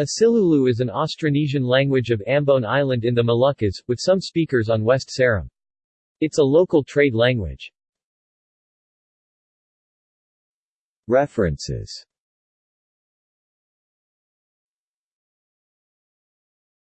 Asilulu is an Austronesian language of Ambon Island in the Moluccas, with some speakers on West Seram. It's a local trade language. References